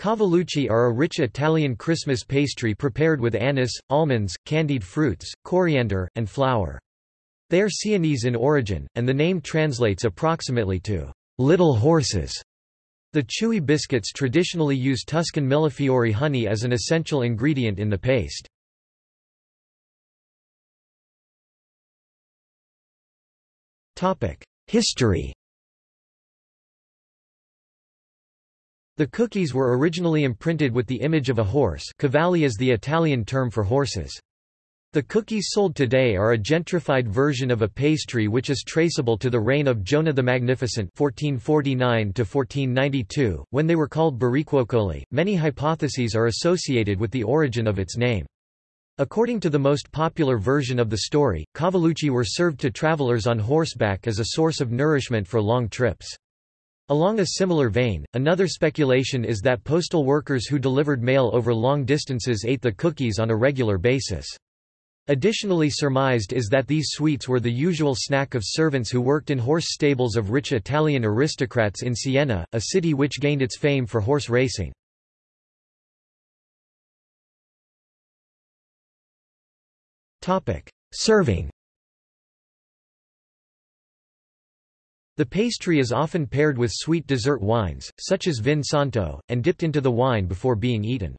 Cavallucci are a rich Italian Christmas pastry prepared with anise, almonds, candied fruits, coriander, and flour. They are Sienese in origin, and the name translates approximately to little horses. The chewy biscuits traditionally use Tuscan millefiori honey as an essential ingredient in the paste. History The cookies were originally imprinted with the image of a horse cavalli is the Italian term for horses. The cookies sold today are a gentrified version of a pastry which is traceable to the reign of Jonah the Magnificent 1449 when they were called bariquocoli. Many hypotheses are associated with the origin of its name. According to the most popular version of the story, cavallucci were served to travelers on horseback as a source of nourishment for long trips. Along a similar vein, another speculation is that postal workers who delivered mail over long distances ate the cookies on a regular basis. Additionally surmised is that these sweets were the usual snack of servants who worked in horse stables of rich Italian aristocrats in Siena, a city which gained its fame for horse racing. Serving The pastry is often paired with sweet dessert wines, such as vin santo, and dipped into the wine before being eaten.